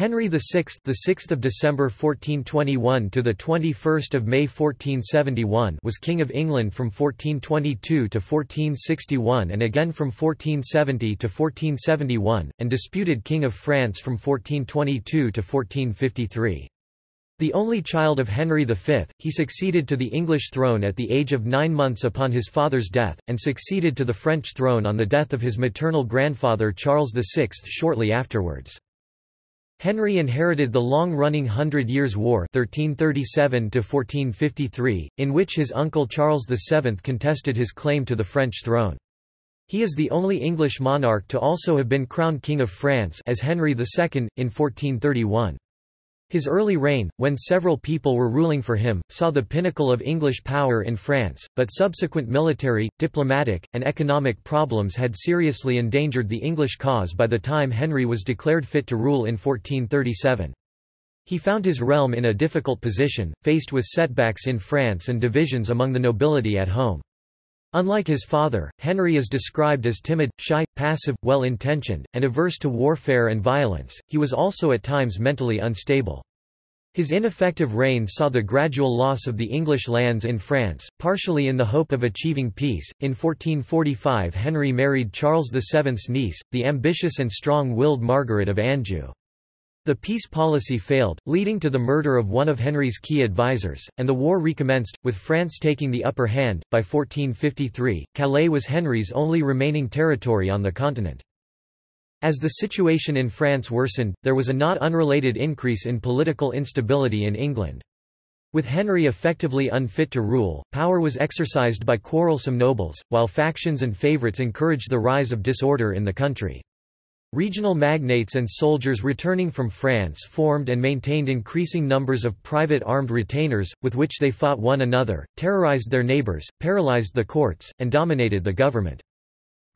Henry VI, the 6th of December 1421 to the 21st of May 1471, was king of England from 1422 to 1461 and again from 1470 to 1471, and disputed king of France from 1422 to 1453. The only child of Henry V, he succeeded to the English throne at the age of nine months upon his father's death, and succeeded to the French throne on the death of his maternal grandfather Charles VI shortly afterwards. Henry inherited the long-running Hundred Years' War 1337 in which his uncle Charles VII contested his claim to the French throne. He is the only English monarch to also have been crowned King of France as Henry II, in 1431. His early reign, when several people were ruling for him, saw the pinnacle of English power in France, but subsequent military, diplomatic, and economic problems had seriously endangered the English cause by the time Henry was declared fit to rule in 1437. He found his realm in a difficult position, faced with setbacks in France and divisions among the nobility at home. Unlike his father, Henry is described as timid, shy, passive, well-intentioned, and averse to warfare and violence. He was also at times mentally unstable. His ineffective reign saw the gradual loss of the English lands in France, partially in the hope of achieving peace. In 1445, Henry married Charles VII's niece, the ambitious and strong-willed Margaret of Anjou. The peace policy failed, leading to the murder of one of Henry's key advisers, and the war recommenced, with France taking the upper hand. By 1453, Calais was Henry's only remaining territory on the continent. As the situation in France worsened, there was a not unrelated increase in political instability in England. With Henry effectively unfit to rule, power was exercised by quarrelsome nobles, while factions and favourites encouraged the rise of disorder in the country. Regional magnates and soldiers returning from France formed and maintained increasing numbers of private armed retainers, with which they fought one another, terrorized their neighbours, paralysed the courts, and dominated the government.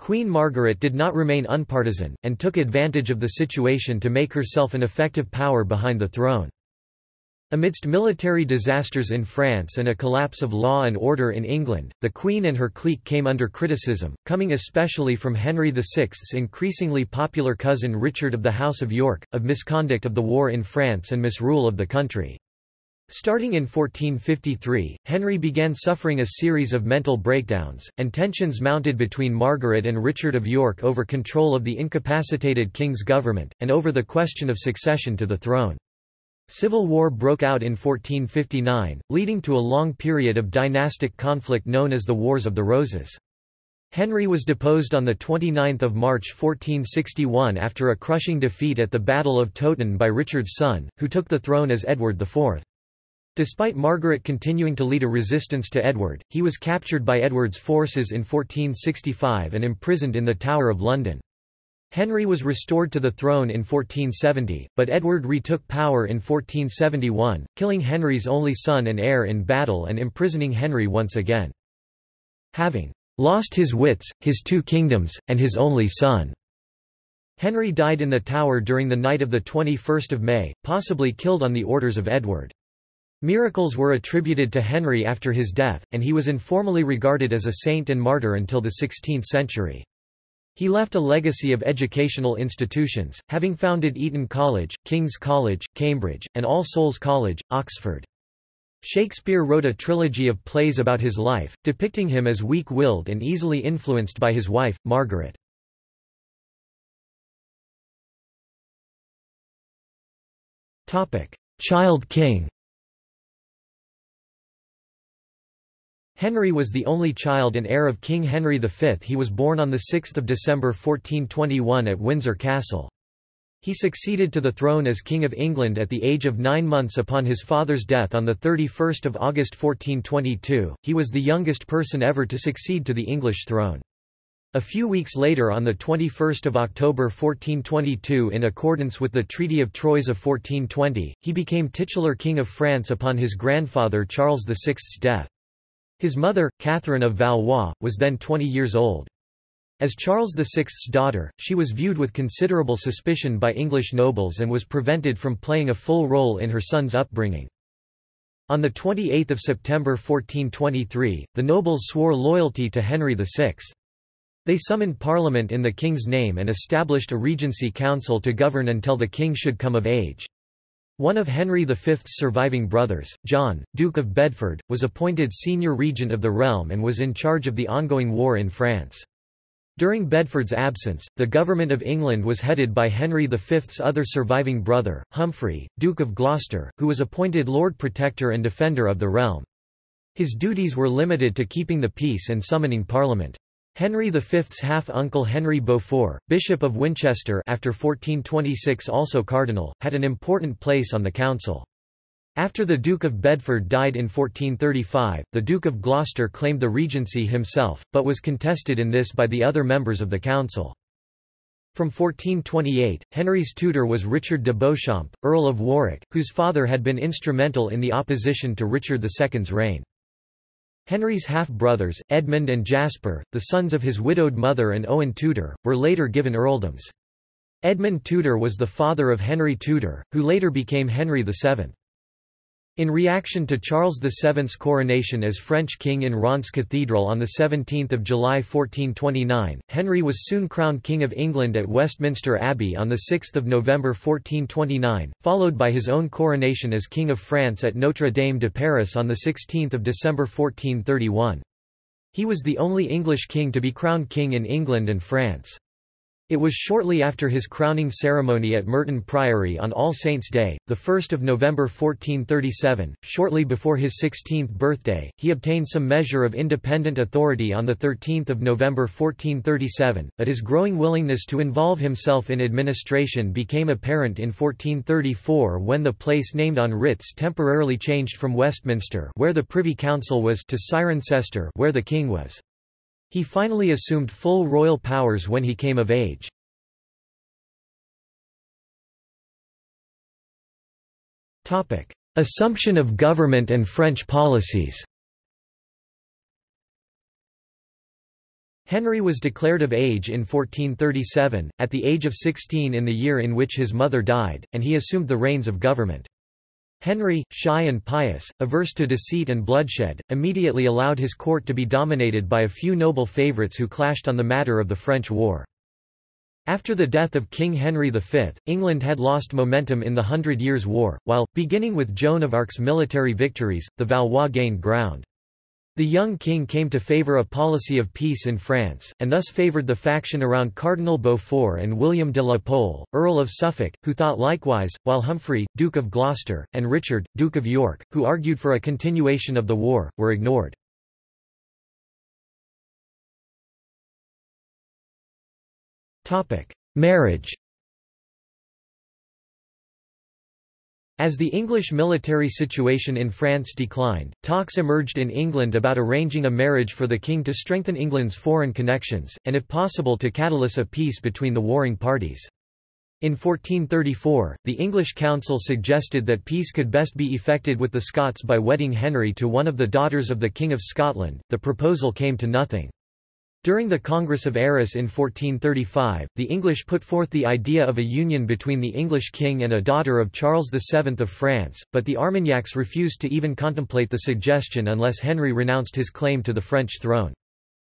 Queen Margaret did not remain unpartisan, and took advantage of the situation to make herself an effective power behind the throne. Amidst military disasters in France and a collapse of law and order in England, the Queen and her clique came under criticism, coming especially from Henry VI's increasingly popular cousin Richard of the House of York, of misconduct of the war in France and misrule of the country. Starting in 1453, Henry began suffering a series of mental breakdowns, and tensions mounted between Margaret and Richard of York over control of the incapacitated king's government, and over the question of succession to the throne. Civil war broke out in 1459, leading to a long period of dynastic conflict known as the Wars of the Roses. Henry was deposed on 29 March 1461 after a crushing defeat at the Battle of Towton by Richard's son, who took the throne as Edward IV. Despite Margaret continuing to lead a resistance to Edward, he was captured by Edward's forces in 1465 and imprisoned in the Tower of London. Henry was restored to the throne in 1470, but Edward retook power in 1471, killing Henry's only son and heir in battle and imprisoning Henry once again. Having lost his wits, his two kingdoms, and his only son. Henry died in the Tower during the night of 21 May, possibly killed on the orders of Edward. Miracles were attributed to Henry after his death, and he was informally regarded as a saint and martyr until the 16th century. He left a legacy of educational institutions, having founded Eton College, King's College, Cambridge, and All Souls College, Oxford. Shakespeare wrote a trilogy of plays about his life, depicting him as weak-willed and easily influenced by his wife, Margaret. Child king Henry was the only child and heir of King Henry V. He was born on 6 December 1421 at Windsor Castle. He succeeded to the throne as King of England at the age of nine months upon his father's death on 31 August 1422. He was the youngest person ever to succeed to the English throne. A few weeks later on 21 October 1422 in accordance with the Treaty of Troyes of 1420, he became titular King of France upon his grandfather Charles VI's death. His mother, Catherine of Valois, was then 20 years old. As Charles VI's daughter, she was viewed with considerable suspicion by English nobles and was prevented from playing a full role in her son's upbringing. On 28 September 1423, the nobles swore loyalty to Henry VI. They summoned Parliament in the king's name and established a regency council to govern until the king should come of age. One of Henry V's surviving brothers, John, Duke of Bedford, was appointed senior regent of the realm and was in charge of the ongoing war in France. During Bedford's absence, the government of England was headed by Henry V's other surviving brother, Humphrey, Duke of Gloucester, who was appointed Lord Protector and Defender of the realm. His duties were limited to keeping the peace and summoning Parliament. Henry V's half-uncle Henry Beaufort, Bishop of Winchester after 1426 also cardinal, had an important place on the council. After the Duke of Bedford died in 1435, the Duke of Gloucester claimed the regency himself, but was contested in this by the other members of the council. From 1428, Henry's tutor was Richard de Beauchamp, Earl of Warwick, whose father had been instrumental in the opposition to Richard II's reign. Henry's half-brothers, Edmund and Jasper, the sons of his widowed mother and Owen Tudor, were later given earldoms. Edmund Tudor was the father of Henry Tudor, who later became Henry VII. In reaction to Charles VII's coronation as French king in Reims Cathedral on 17 July 1429, Henry was soon crowned King of England at Westminster Abbey on 6 November 1429, followed by his own coronation as King of France at Notre Dame de Paris on 16 December 1431. He was the only English king to be crowned king in England and France. It was shortly after his crowning ceremony at Merton Priory on All Saints' Day, 1 November 1437, shortly before his 16th birthday, he obtained some measure of independent authority on 13 November 1437, but his growing willingness to involve himself in administration became apparent in 1434 when the place named on writs temporarily changed from Westminster where the Privy Council was to Cirencester where the king was. He finally assumed full royal powers when he came of age. Assumption of government and French policies Henry was declared of age in 1437, at the age of 16 in the year in which his mother died, and he assumed the reins of government. Henry, shy and pious, averse to deceit and bloodshed, immediately allowed his court to be dominated by a few noble favourites who clashed on the matter of the French war. After the death of King Henry V, England had lost momentum in the Hundred Years' War, while, beginning with Joan of Arc's military victories, the Valois gained ground. The young king came to favour a policy of peace in France, and thus favoured the faction around Cardinal Beaufort and William de la Pole, Earl of Suffolk, who thought likewise, while Humphrey, Duke of Gloucester, and Richard, Duke of York, who argued for a continuation of the war, were ignored. Marriage As the English military situation in France declined, talks emerged in England about arranging a marriage for the king to strengthen England's foreign connections, and if possible to catalyse a peace between the warring parties. In 1434, the English council suggested that peace could best be effected with the Scots by wedding Henry to one of the daughters of the King of Scotland. The proposal came to nothing. During the Congress of Arras in 1435, the English put forth the idea of a union between the English king and a daughter of Charles VII of France, but the Armagnacs refused to even contemplate the suggestion unless Henry renounced his claim to the French throne.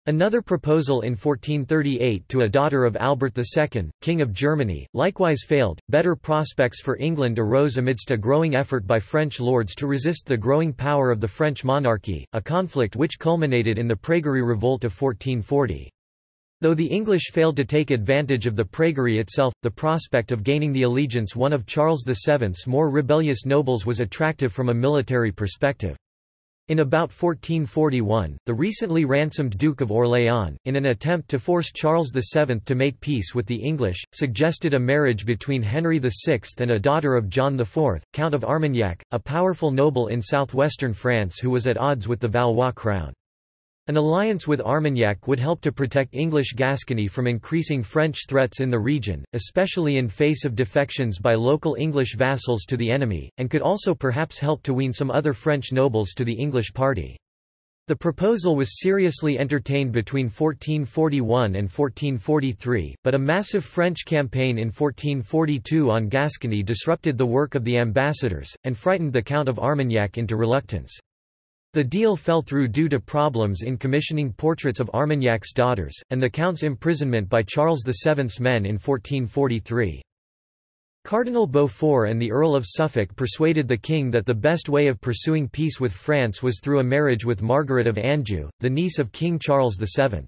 Another proposal in 1438 to a daughter of Albert II, King of Germany, likewise failed. Better prospects for England arose amidst a growing effort by French lords to resist the growing power of the French monarchy, a conflict which culminated in the Praguerie Revolt of 1440. Though the English failed to take advantage of the Praguerie itself, the prospect of gaining the allegiance one of Charles VII's more rebellious nobles was attractive from a military perspective. In about 1441, the recently ransomed Duke of Orléans, in an attempt to force Charles VII to make peace with the English, suggested a marriage between Henry VI and a daughter of John IV, Count of Armagnac, a powerful noble in southwestern France who was at odds with the Valois crown. An alliance with Armagnac would help to protect English Gascony from increasing French threats in the region, especially in face of defections by local English vassals to the enemy, and could also perhaps help to wean some other French nobles to the English party. The proposal was seriously entertained between 1441 and 1443, but a massive French campaign in 1442 on Gascony disrupted the work of the ambassadors, and frightened the Count of Armagnac into reluctance. The deal fell through due to problems in commissioning portraits of Armagnac's daughters, and the count's imprisonment by Charles VII's men in 1443. Cardinal Beaufort and the Earl of Suffolk persuaded the king that the best way of pursuing peace with France was through a marriage with Margaret of Anjou, the niece of King Charles VII.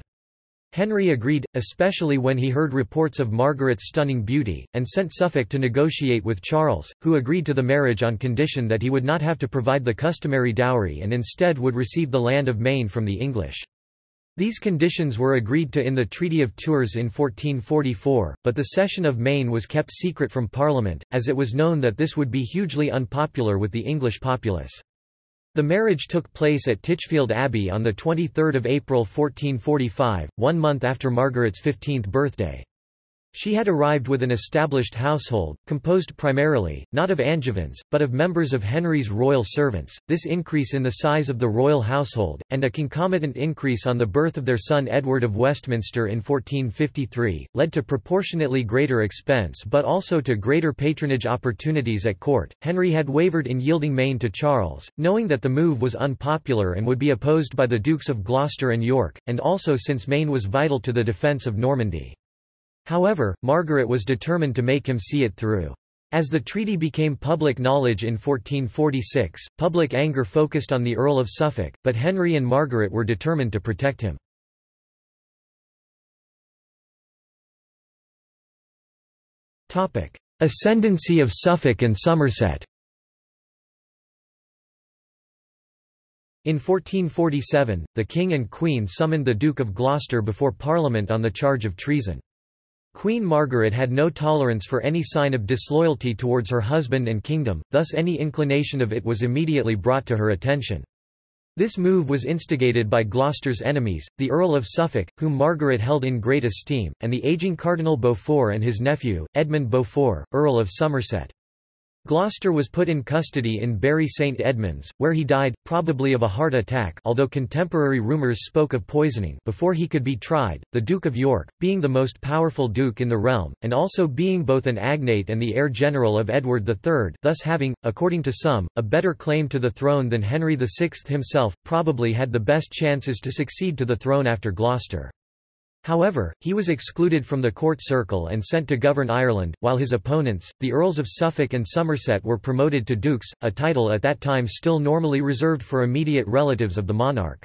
Henry agreed, especially when he heard reports of Margaret's stunning beauty, and sent Suffolk to negotiate with Charles, who agreed to the marriage on condition that he would not have to provide the customary dowry and instead would receive the land of Maine from the English. These conditions were agreed to in the Treaty of Tours in 1444, but the cession of Maine was kept secret from Parliament, as it was known that this would be hugely unpopular with the English populace. The marriage took place at Titchfield Abbey on 23 April 1445, one month after Margaret's 15th birthday. She had arrived with an established household, composed primarily, not of Angevins, but of members of Henry's royal servants. This increase in the size of the royal household, and a concomitant increase on the birth of their son Edward of Westminster in 1453, led to proportionately greater expense but also to greater patronage opportunities at court. Henry had wavered in yielding Maine to Charles, knowing that the move was unpopular and would be opposed by the Dukes of Gloucester and York, and also since Maine was vital to the defence of Normandy. However, Margaret was determined to make him see it through. As the treaty became public knowledge in 1446, public anger focused on the Earl of Suffolk, but Henry and Margaret were determined to protect him. Ascendancy of Suffolk and Somerset In 1447, the King and Queen summoned the Duke of Gloucester before Parliament on the charge of treason. Queen Margaret had no tolerance for any sign of disloyalty towards her husband and kingdom, thus any inclination of it was immediately brought to her attention. This move was instigated by Gloucester's enemies, the Earl of Suffolk, whom Margaret held in great esteem, and the aging Cardinal Beaufort and his nephew, Edmund Beaufort, Earl of Somerset. Gloucester was put in custody in Bury St Edmunds, where he died, probably of a heart attack although contemporary rumours spoke of poisoning before he could be tried. The Duke of York, being the most powerful duke in the realm, and also being both an agnate and the heir general of Edward III thus having, according to some, a better claim to the throne than Henry VI himself, probably had the best chances to succeed to the throne after Gloucester. However, he was excluded from the court circle and sent to govern Ireland, while his opponents, the Earls of Suffolk and Somerset were promoted to dukes, a title at that time still normally reserved for immediate relatives of the monarch.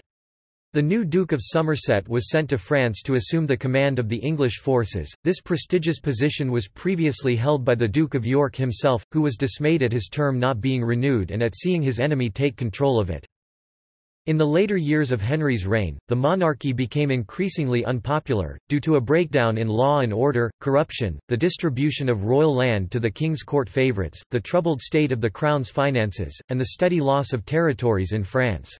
The new Duke of Somerset was sent to France to assume the command of the English forces. This prestigious position was previously held by the Duke of York himself, who was dismayed at his term not being renewed and at seeing his enemy take control of it. In the later years of Henry's reign, the monarchy became increasingly unpopular, due to a breakdown in law and order, corruption, the distribution of royal land to the king's court favourites, the troubled state of the crown's finances, and the steady loss of territories in France.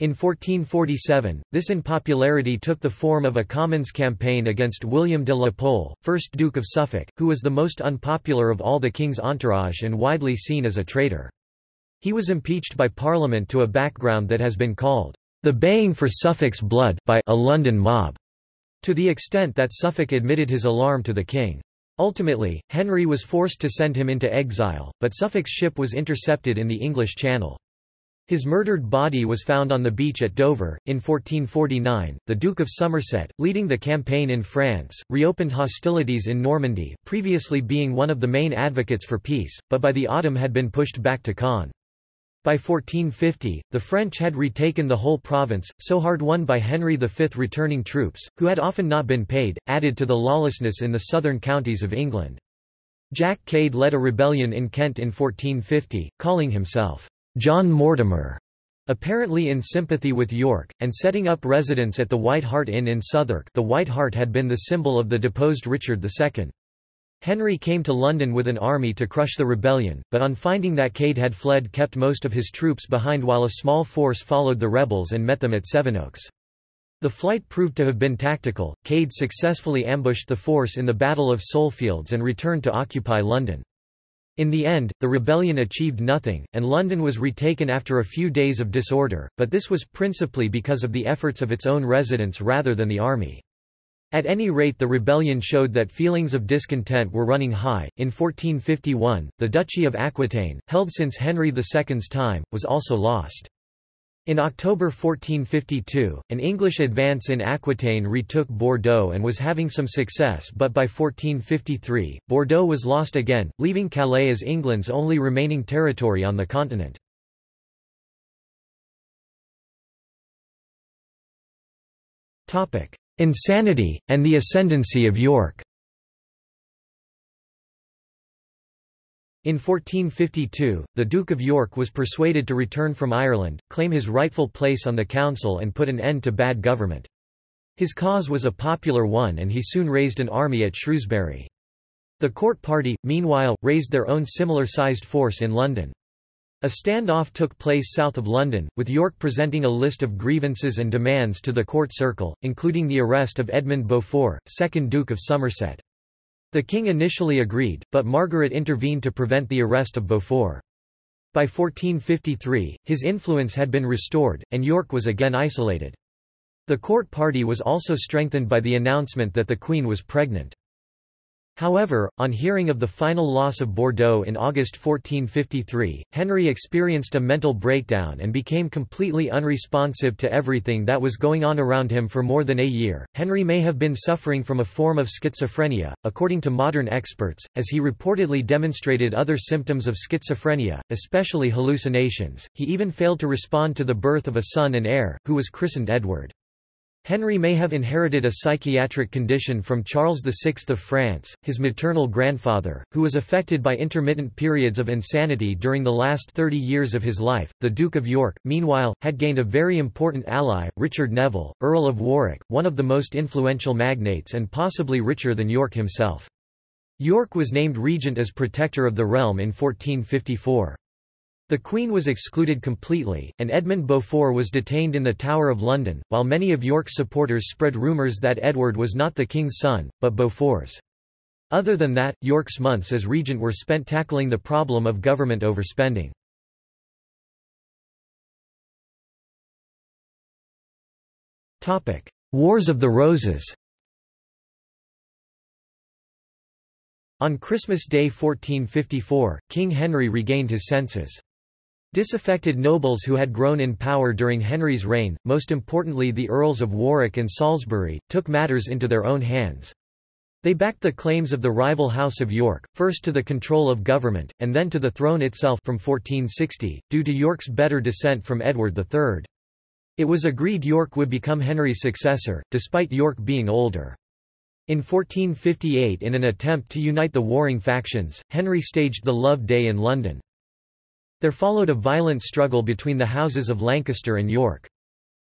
In 1447, this unpopularity took the form of a Commons campaign against William de la Pole, 1st Duke of Suffolk, who was the most unpopular of all the king's entourage and widely seen as a traitor. He was impeached by Parliament to a background that has been called, "...the baying for Suffolk's blood by a London mob", to the extent that Suffolk admitted his alarm to the king. Ultimately, Henry was forced to send him into exile, but Suffolk's ship was intercepted in the English Channel. His murdered body was found on the beach at Dover. In 1449, the Duke of Somerset, leading the campaign in France, reopened hostilities in Normandy, previously being one of the main advocates for peace, but by the autumn had been pushed back to Caen. By 1450, the French had retaken the whole province, so hard won by Henry V. Returning troops, who had often not been paid, added to the lawlessness in the southern counties of England. Jack Cade led a rebellion in Kent in 1450, calling himself John Mortimer, apparently in sympathy with York, and setting up residence at the White Hart Inn in Southwark the White Hart had been the symbol of the deposed Richard II. Henry came to London with an army to crush the rebellion, but on finding that Cade had fled kept most of his troops behind while a small force followed the rebels and met them at Sevenoaks. The flight proved to have been tactical, Cade successfully ambushed the force in the Battle of Solefields and returned to occupy London. In the end, the rebellion achieved nothing, and London was retaken after a few days of disorder, but this was principally because of the efforts of its own residents rather than the army. At any rate the rebellion showed that feelings of discontent were running high. In 1451, the Duchy of Aquitaine, held since Henry II's time, was also lost. In October 1452, an English advance in Aquitaine retook Bordeaux and was having some success but by 1453, Bordeaux was lost again, leaving Calais as England's only remaining territory on the continent. Insanity, and the ascendancy of York In 1452, the Duke of York was persuaded to return from Ireland, claim his rightful place on the council and put an end to bad government. His cause was a popular one and he soon raised an army at Shrewsbury. The court party, meanwhile, raised their own similar-sized force in London. A standoff took place south of London, with York presenting a list of grievances and demands to the court circle, including the arrest of Edmund Beaufort, 2nd Duke of Somerset. The king initially agreed, but Margaret intervened to prevent the arrest of Beaufort. By 1453, his influence had been restored, and York was again isolated. The court party was also strengthened by the announcement that the queen was pregnant. However, on hearing of the final loss of Bordeaux in August 1453, Henry experienced a mental breakdown and became completely unresponsive to everything that was going on around him for more than a year. Henry may have been suffering from a form of schizophrenia, according to modern experts, as he reportedly demonstrated other symptoms of schizophrenia, especially hallucinations. He even failed to respond to the birth of a son and heir, who was christened Edward. Henry may have inherited a psychiatric condition from Charles VI of France, his maternal grandfather, who was affected by intermittent periods of insanity during the last 30 years of his life. The Duke of York, meanwhile, had gained a very important ally, Richard Neville, Earl of Warwick, one of the most influential magnates and possibly richer than York himself. York was named regent as protector of the realm in 1454. The Queen was excluded completely, and Edmund Beaufort was detained in the Tower of London, while many of York's supporters spread rumours that Edward was not the king's son, but Beaufort's. Other than that, York's months as regent were spent tackling the problem of government overspending. Wars of the Roses On Christmas Day 1454, King Henry regained his senses. Disaffected nobles who had grown in power during Henry's reign, most importantly the Earls of Warwick and Salisbury, took matters into their own hands. They backed the claims of the rival House of York, first to the control of government, and then to the throne itself from 1460, due to York's better descent from Edward III. It was agreed York would become Henry's successor, despite York being older. In 1458 in an attempt to unite the warring factions, Henry staged the Love Day in London. There followed a violent struggle between the houses of Lancaster and York.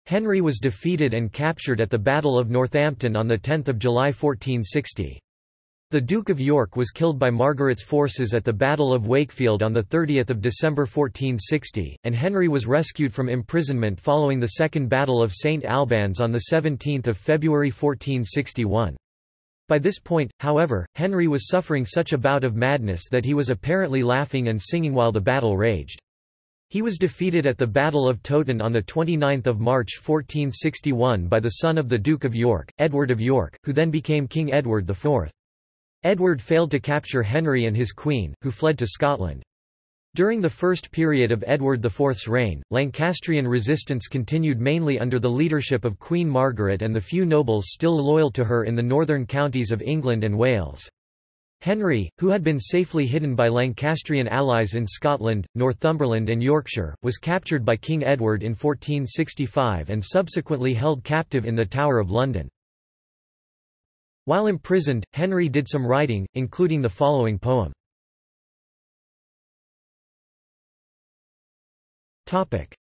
Henry was defeated and captured at the Battle of Northampton on 10 July 1460. The Duke of York was killed by Margaret's forces at the Battle of Wakefield on 30 December 1460, and Henry was rescued from imprisonment following the Second Battle of St Albans on 17 February 1461. By this point, however, Henry was suffering such a bout of madness that he was apparently laughing and singing while the battle raged. He was defeated at the Battle of Towton on 29 March 1461 by the son of the Duke of York, Edward of York, who then became King Edward IV. Edward failed to capture Henry and his queen, who fled to Scotland. During the first period of Edward IV's reign, Lancastrian resistance continued mainly under the leadership of Queen Margaret and the few nobles still loyal to her in the northern counties of England and Wales. Henry, who had been safely hidden by Lancastrian allies in Scotland, Northumberland and Yorkshire, was captured by King Edward in 1465 and subsequently held captive in the Tower of London. While imprisoned, Henry did some writing, including the following poem.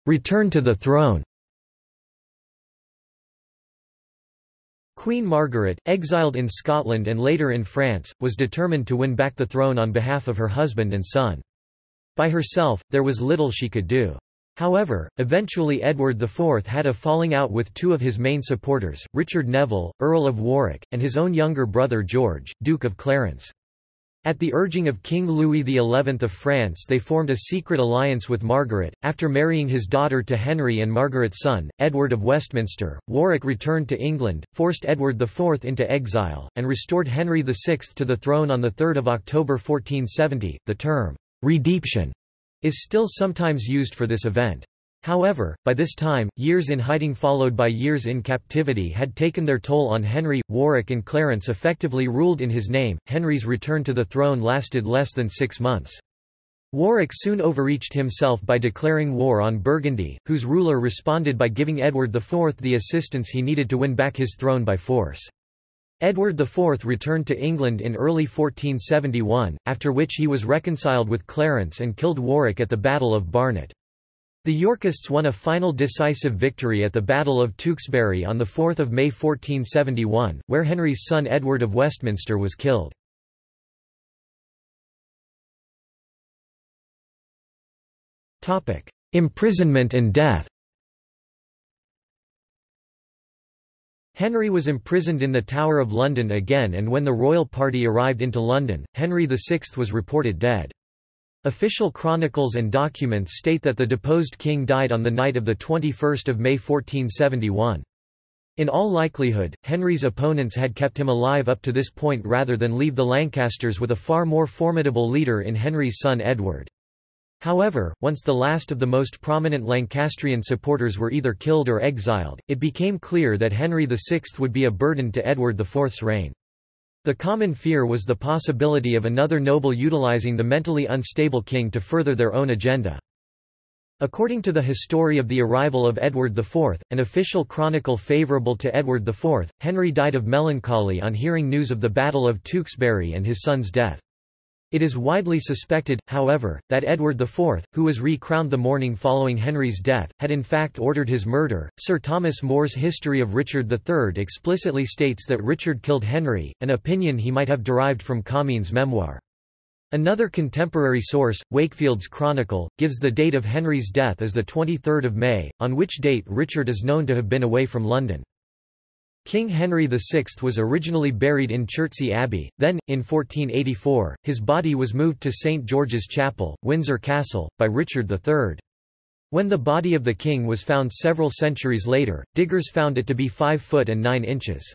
Return to the throne Queen Margaret, exiled in Scotland and later in France, was determined to win back the throne on behalf of her husband and son. By herself, there was little she could do. However, eventually Edward IV had a falling out with two of his main supporters, Richard Neville, Earl of Warwick, and his own younger brother George, Duke of Clarence. At the urging of King Louis XI of France they formed a secret alliance with Margaret. After marrying his daughter to Henry and Margaret's son, Edward of Westminster, Warwick returned to England, forced Edward IV into exile, and restored Henry VI to the throne on 3 October 1470. The term, "'readeption' is still sometimes used for this event. However, by this time, years in hiding followed by years in captivity had taken their toll on Henry. Warwick and Clarence effectively ruled in his name. Henry's return to the throne lasted less than six months. Warwick soon overreached himself by declaring war on Burgundy, whose ruler responded by giving Edward IV the assistance he needed to win back his throne by force. Edward IV returned to England in early 1471, after which he was reconciled with Clarence and killed Warwick at the Battle of Barnet. The Yorkists won a final decisive victory at the Battle of Tewkesbury on 4 May 1471, where Henry's son Edward of Westminster was killed. Imprisonment and death Henry was imprisoned in the Tower of London again and when the royal party arrived into London, Henry VI was reported dead. Official chronicles and documents state that the deposed king died on the night of 21 May 1471. In all likelihood, Henry's opponents had kept him alive up to this point rather than leave the Lancasters with a far more formidable leader in Henry's son Edward. However, once the last of the most prominent Lancastrian supporters were either killed or exiled, it became clear that Henry VI would be a burden to Edward IV's reign. The common fear was the possibility of another noble utilizing the mentally unstable king to further their own agenda. According to the History of the Arrival of Edward IV, an official chronicle favourable to Edward IV, Henry died of melancholy on hearing news of the Battle of Tewkesbury and his son's death. It is widely suspected, however, that Edward IV, who was re-crowned the morning following Henry's death, had in fact ordered his murder. Sir Thomas More's History of Richard III explicitly states that Richard killed Henry, an opinion he might have derived from Comines' memoir. Another contemporary source, Wakefield's Chronicle, gives the date of Henry's death as the 23 May, on which date Richard is known to have been away from London. King Henry VI was originally buried in Chertsey Abbey, then, in 1484, his body was moved to St George's Chapel, Windsor Castle, by Richard III. When the body of the king was found several centuries later, diggers found it to be 5 foot and 9 inches.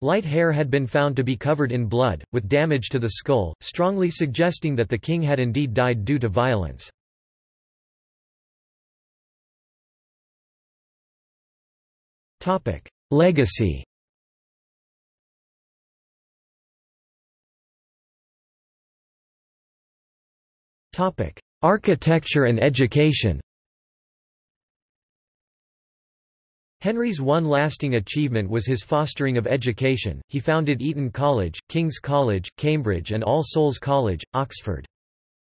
Light hair had been found to be covered in blood, with damage to the skull, strongly suggesting that the king had indeed died due to violence. Legacy Architecture and education Henry's one lasting achievement was his fostering of education. He founded Eton College, King's College, Cambridge and All Souls College, Oxford.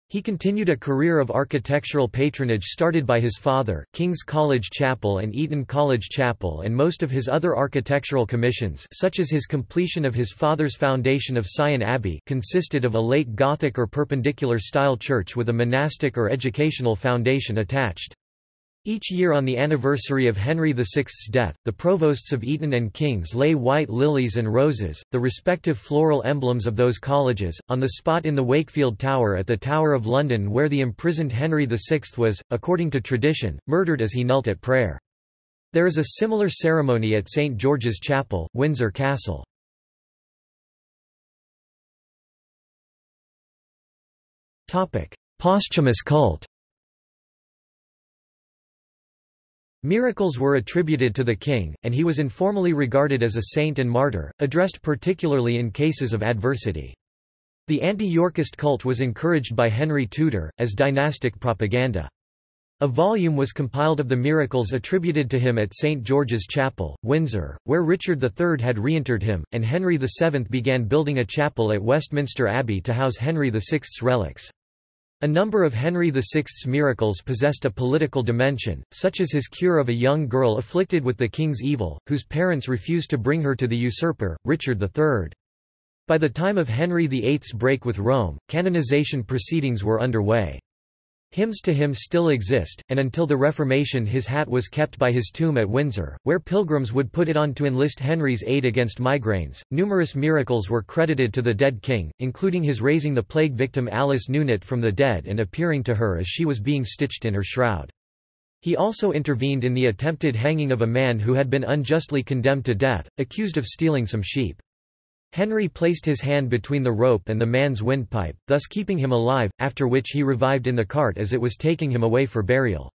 He continued a career of architectural patronage started by his father, King's College Chapel and Eton College Chapel and most of his other architectural commissions such as his completion of his father's foundation of Syon Abbey consisted of a late Gothic or Perpendicular style church with a monastic or educational foundation attached. Each year on the anniversary of Henry VI's death, the provosts of Eton and King's lay white lilies and roses, the respective floral emblems of those colleges, on the spot in the Wakefield Tower at the Tower of London where the imprisoned Henry VI was, according to tradition, murdered as he knelt at prayer. There is a similar ceremony at St George's Chapel, Windsor Castle. Posthumous cult Miracles were attributed to the king, and he was informally regarded as a saint and martyr, addressed particularly in cases of adversity. The anti-Yorkist cult was encouraged by Henry Tudor, as dynastic propaganda. A volume was compiled of the miracles attributed to him at St. George's Chapel, Windsor, where Richard III had reinterred him, and Henry VII began building a chapel at Westminster Abbey to house Henry VI's relics. A number of Henry VI's miracles possessed a political dimension, such as his cure of a young girl afflicted with the king's evil, whose parents refused to bring her to the usurper, Richard III. By the time of Henry VIII's break with Rome, canonization proceedings were underway. Hymns to him still exist, and until the Reformation his hat was kept by his tomb at Windsor, where pilgrims would put it on to enlist Henry's aid against migraines. Numerous miracles were credited to the dead king, including his raising the plague victim Alice Newnett from the dead and appearing to her as she was being stitched in her shroud. He also intervened in the attempted hanging of a man who had been unjustly condemned to death, accused of stealing some sheep. Henry placed his hand between the rope and the man's windpipe, thus keeping him alive, after which he revived in the cart as it was taking him away for burial.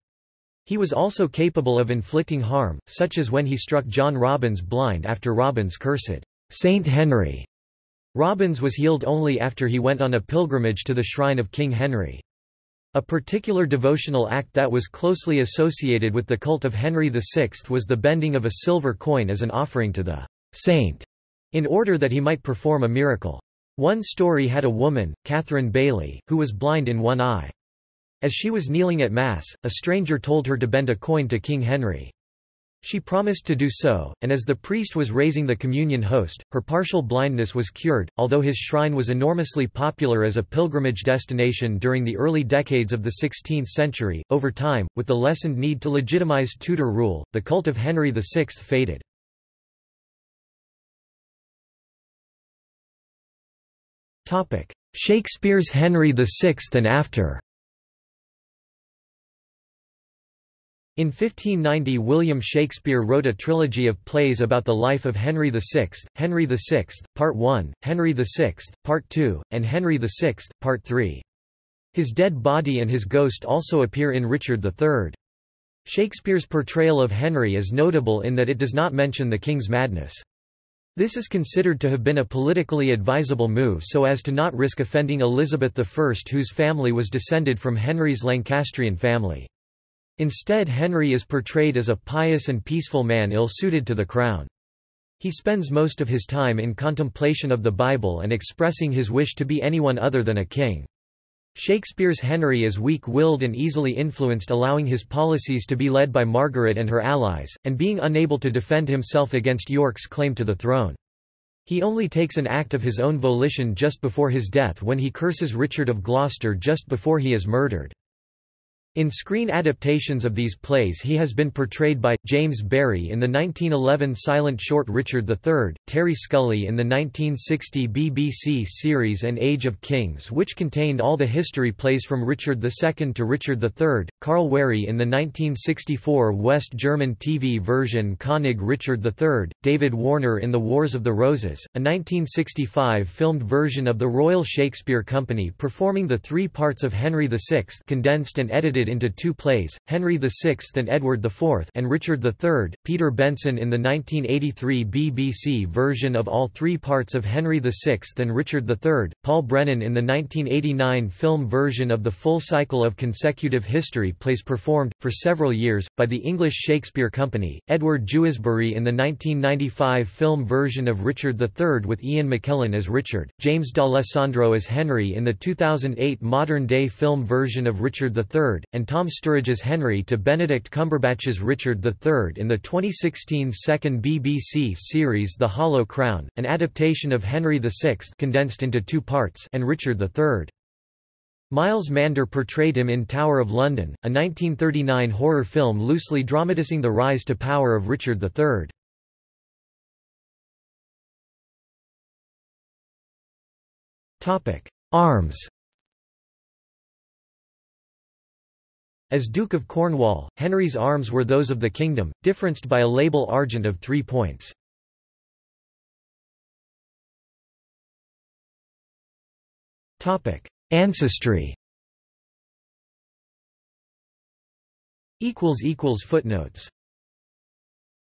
He was also capable of inflicting harm, such as when he struck John Robbins blind after Robbins cursed, "'Saint Henry'". Robbins was healed only after he went on a pilgrimage to the shrine of King Henry. A particular devotional act that was closely associated with the cult of Henry VI was the bending of a silver coin as an offering to the saint, in order that he might perform a miracle. One story had a woman, Catherine Bailey, who was blind in one eye. As she was kneeling at Mass, a stranger told her to bend a coin to King Henry. She promised to do so, and as the priest was raising the communion host, her partial blindness was cured. Although his shrine was enormously popular as a pilgrimage destination during the early decades of the 16th century, over time, with the lessened need to legitimize Tudor rule, the cult of Henry VI faded. Shakespeare's Henry VI and after In 1590 William Shakespeare wrote a trilogy of plays about the life of Henry VI, Henry VI, Part 1, Henry VI, Part 2, and Henry VI, Part 3. His dead body and his ghost also appear in Richard III. Shakespeare's portrayal of Henry is notable in that it does not mention the king's madness. This is considered to have been a politically advisable move so as to not risk offending Elizabeth I whose family was descended from Henry's Lancastrian family. Instead Henry is portrayed as a pious and peaceful man ill-suited to the crown. He spends most of his time in contemplation of the Bible and expressing his wish to be anyone other than a king. Shakespeare's Henry is weak-willed and easily influenced allowing his policies to be led by Margaret and her allies, and being unable to defend himself against York's claim to the throne. He only takes an act of his own volition just before his death when he curses Richard of Gloucester just before he is murdered. In screen adaptations of these plays he has been portrayed by, James Barry in the 1911 silent short Richard III, Terry Scully in the 1960 BBC series An Age of Kings which contained all the history plays from Richard II to Richard III, Carl Wery in the 1964 West German TV version König Richard III, David Warner in The Wars of the Roses, a 1965 filmed version of the Royal Shakespeare Company performing the three parts of Henry VI condensed and edited into two plays, Henry VI and Edward IV and Richard III, Peter Benson in the 1983 BBC version of all three parts of Henry VI and Richard III, Paul Brennan in the 1989 film version of the full cycle of consecutive history plays performed, for several years, by the English Shakespeare Company, Edward Jewesbury in the 1995 film version of Richard III with Ian McKellen as Richard, James D'Alessandro as Henry in the 2008 modern-day film version of Richard III, and Tom Sturridge's Henry to Benedict Cumberbatch's Richard III in the 2016 second BBC series The Hollow Crown, an adaptation of Henry VI condensed into two parts and Richard III. Miles Mander portrayed him in Tower of London, a 1939 horror film loosely dramatizing the rise to power of Richard III. Arms As Duke of Cornwall, Henry's arms were those of the kingdom, differenced by a label argent of three points. Ancestry Footnotes